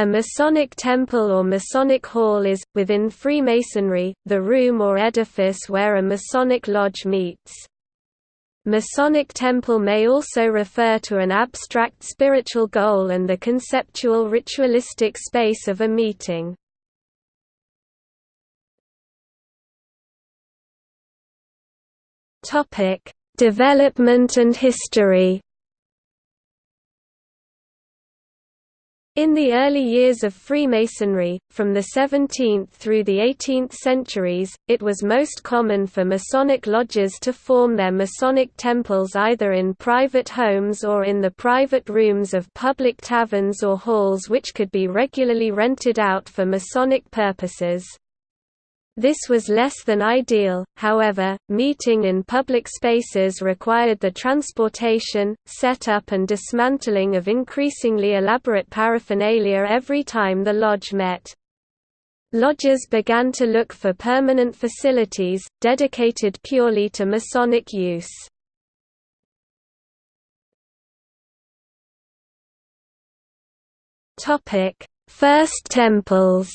A Masonic temple or Masonic hall is, within Freemasonry, the room or edifice where a Masonic lodge meets. Masonic temple may also refer to an abstract spiritual goal and the conceptual ritualistic space of a meeting. Development and history In the early years of Freemasonry, from the 17th through the 18th centuries, it was most common for Masonic lodges to form their Masonic temples either in private homes or in the private rooms of public taverns or halls which could be regularly rented out for Masonic purposes. This was less than ideal, however, meeting in public spaces required the transportation, setup and dismantling of increasingly elaborate paraphernalia every time the lodge met. Lodges began to look for permanent facilities, dedicated purely to Masonic use. First temples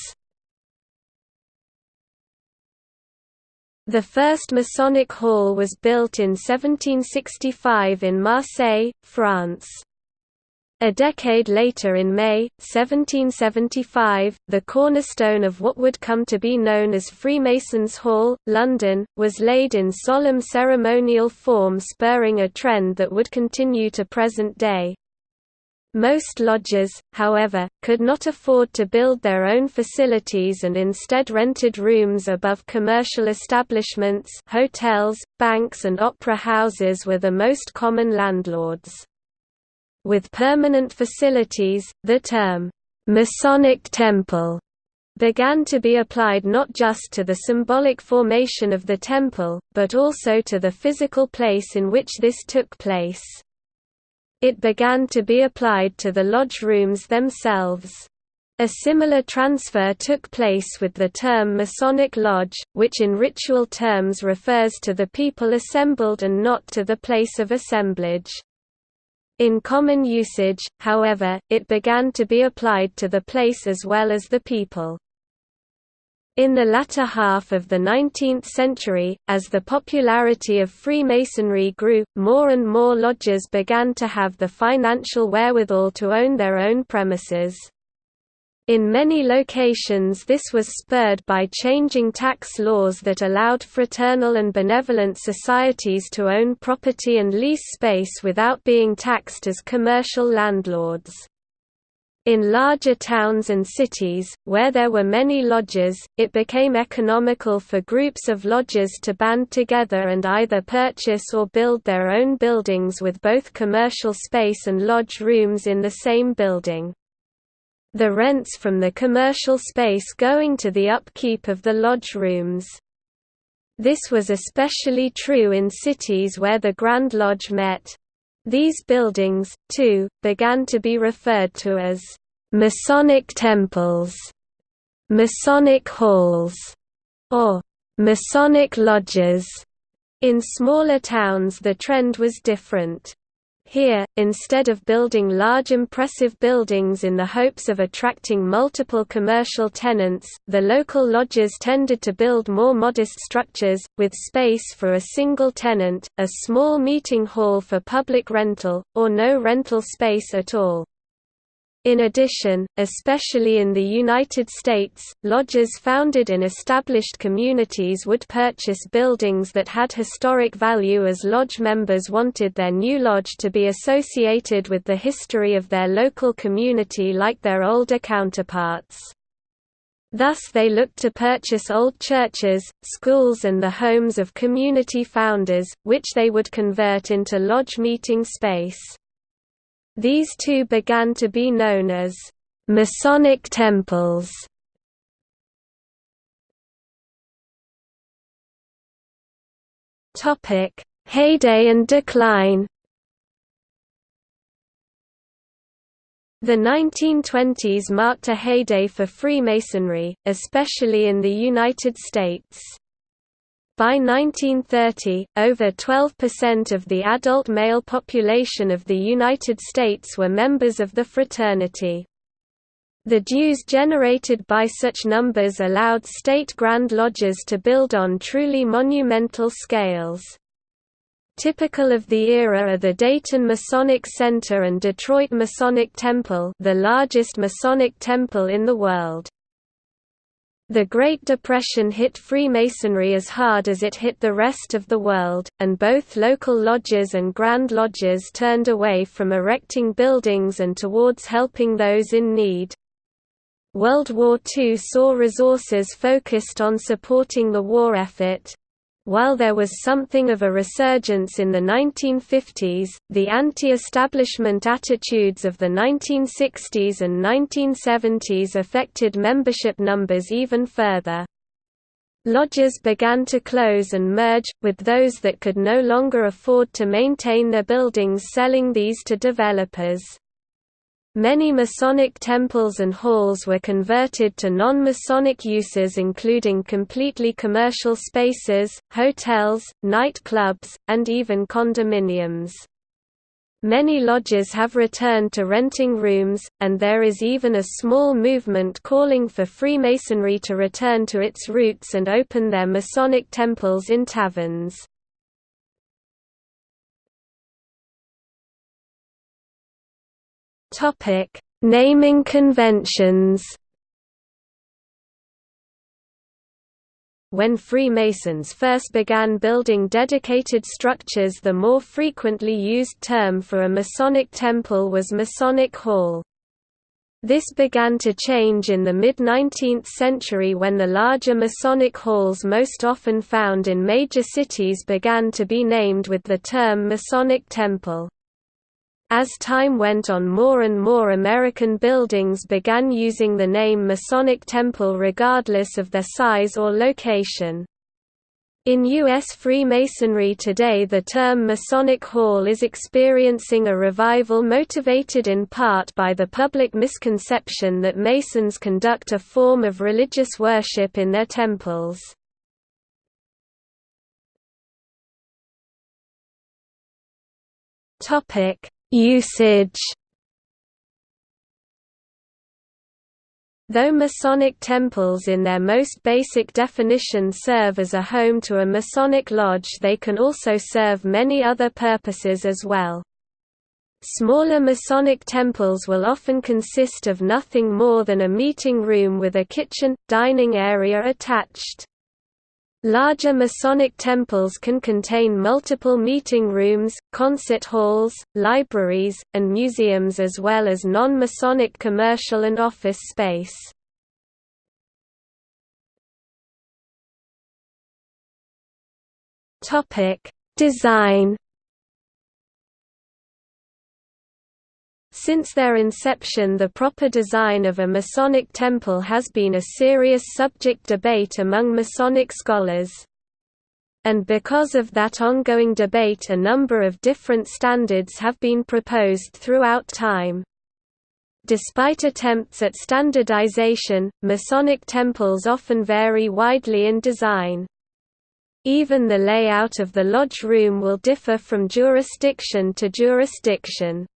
The first Masonic hall was built in 1765 in Marseille, France. A decade later in May, 1775, the cornerstone of what would come to be known as Freemasons' Hall, London, was laid in solemn ceremonial form spurring a trend that would continue to present day. Most lodges, however, could not afford to build their own facilities and instead rented rooms above commercial establishments hotels, banks and opera houses were the most common landlords. With permanent facilities, the term, "'Masonic Temple' began to be applied not just to the symbolic formation of the temple, but also to the physical place in which this took place. It began to be applied to the lodge rooms themselves. A similar transfer took place with the term Masonic Lodge, which in ritual terms refers to the people assembled and not to the place of assemblage. In common usage, however, it began to be applied to the place as well as the people. In the latter half of the 19th century, as the popularity of Freemasonry grew, more and more lodges began to have the financial wherewithal to own their own premises. In many locations this was spurred by changing tax laws that allowed fraternal and benevolent societies to own property and lease space without being taxed as commercial landlords. In larger towns and cities, where there were many lodges, it became economical for groups of lodges to band together and either purchase or build their own buildings with both commercial space and lodge rooms in the same building. The rents from the commercial space going to the upkeep of the lodge rooms. This was especially true in cities where the Grand Lodge met. These buildings, too, began to be referred to as Masonic temples, Masonic halls, or Masonic lodges. In smaller towns the trend was different. Here, instead of building large impressive buildings in the hopes of attracting multiple commercial tenants, the local lodges tended to build more modest structures, with space for a single tenant, a small meeting hall for public rental, or no rental space at all. In addition, especially in the United States, lodges founded in established communities would purchase buildings that had historic value as lodge members wanted their new lodge to be associated with the history of their local community like their older counterparts. Thus they looked to purchase old churches, schools and the homes of community founders, which they would convert into lodge meeting space. These two began to be known as Masonic temples. Topic: Heyday and decline. The 1920s marked a heyday for Freemasonry, especially in the United States. By 1930, over 12% of the adult male population of the United States were members of the fraternity. The dues generated by such numbers allowed state Grand Lodges to build on truly monumental scales. Typical of the era are the Dayton Masonic Center and Detroit Masonic Temple the largest Masonic temple in the world. The Great Depression hit Freemasonry as hard as it hit the rest of the world, and both local lodges and Grand Lodges turned away from erecting buildings and towards helping those in need. World War II saw resources focused on supporting the war effort. While there was something of a resurgence in the 1950s, the anti-establishment attitudes of the 1960s and 1970s affected membership numbers even further. Lodges began to close and merge, with those that could no longer afford to maintain their buildings selling these to developers. Many Masonic temples and halls were converted to non-Masonic uses including completely commercial spaces, hotels, night clubs, and even condominiums. Many lodges have returned to renting rooms, and there is even a small movement calling for Freemasonry to return to its roots and open their Masonic temples in taverns. Topic: Naming conventions. When Freemasons first began building dedicated structures the more frequently used term for a Masonic temple was Masonic Hall. This began to change in the mid-19th century when the larger Masonic halls most often found in major cities began to be named with the term Masonic Temple. As time went on more and more American buildings began using the name Masonic Temple regardless of their size or location. In U.S. Freemasonry today the term Masonic Hall is experiencing a revival motivated in part by the public misconception that Masons conduct a form of religious worship in their temples. Topic Usage Though Masonic temples in their most basic definition serve as a home to a Masonic lodge they can also serve many other purposes as well. Smaller Masonic temples will often consist of nothing more than a meeting room with a kitchen, dining area attached. Larger Masonic temples can contain multiple meeting rooms, concert halls, libraries, and museums as well as non-Masonic commercial and office space. Design Since their inception the proper design of a Masonic temple has been a serious subject debate among Masonic scholars. And because of that ongoing debate a number of different standards have been proposed throughout time. Despite attempts at standardization, Masonic temples often vary widely in design. Even the layout of the lodge room will differ from jurisdiction to jurisdiction.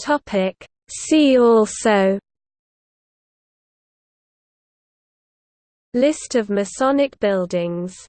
Topic See also List of Masonic buildings